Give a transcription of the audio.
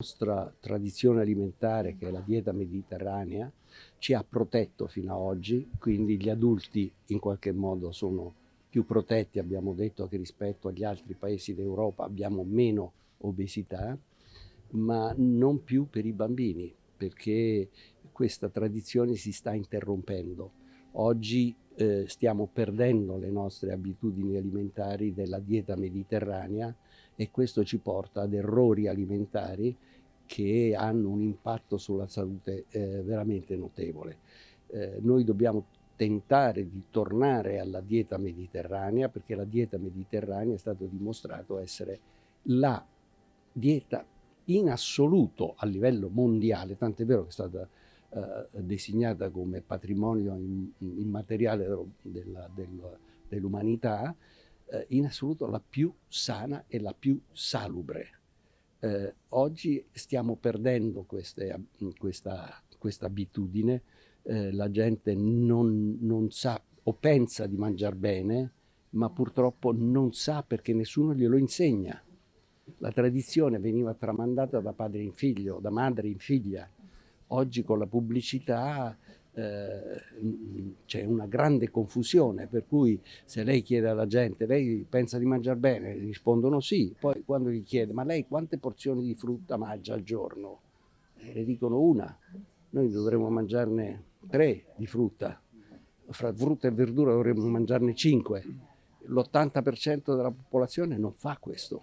La nostra tradizione alimentare, che è la dieta mediterranea, ci ha protetto fino ad oggi, quindi gli adulti in qualche modo sono più protetti, abbiamo detto che rispetto agli altri paesi d'Europa abbiamo meno obesità, ma non più per i bambini, perché questa tradizione si sta interrompendo. Oggi eh, stiamo perdendo le nostre abitudini alimentari della dieta mediterranea e questo ci porta ad errori alimentari che hanno un impatto sulla salute eh, veramente notevole. Eh, noi dobbiamo tentare di tornare alla dieta mediterranea perché la dieta mediterranea è stato dimostrato essere la dieta in assoluto a livello mondiale, tant'è vero che è stata eh, designata come patrimonio immateriale dell'umanità, eh, in assoluto la più sana e la più salubre. Eh, oggi stiamo perdendo queste, questa, questa, abitudine, eh, la gente non, non sa o pensa di mangiare bene, ma purtroppo non sa perché nessuno glielo insegna. La tradizione veniva tramandata da padre in figlio, da madre in figlia. Oggi con la pubblicità eh, c'è una grande confusione, per cui se lei chiede alla gente, lei pensa di mangiare bene? Rispondono sì, poi quando gli chiede, ma lei quante porzioni di frutta mangia al giorno? E le dicono una, noi dovremmo mangiarne tre di frutta, fra frutta e verdura dovremmo mangiarne cinque. L'80% della popolazione non fa questo.